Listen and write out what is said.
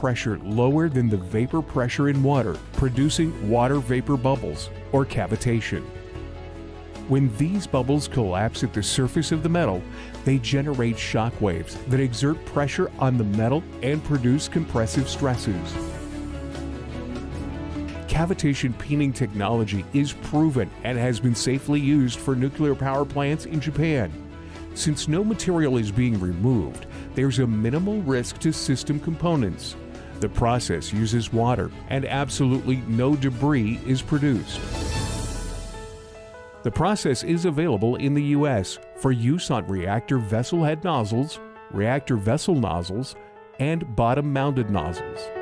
pressure lower than the vapor pressure in water, producing water vapor bubbles or cavitation. When these bubbles collapse at the surface of the metal, they generate shock waves that exert pressure on the metal and produce compressive stresses. Cavitation peening technology is proven and has been safely used for nuclear power plants in Japan. Since no material is being removed, there's a minimal risk to system components. The process uses water and absolutely no debris is produced. The process is available in the U.S. for use on reactor vessel head nozzles, reactor vessel nozzles, and bottom mounted nozzles.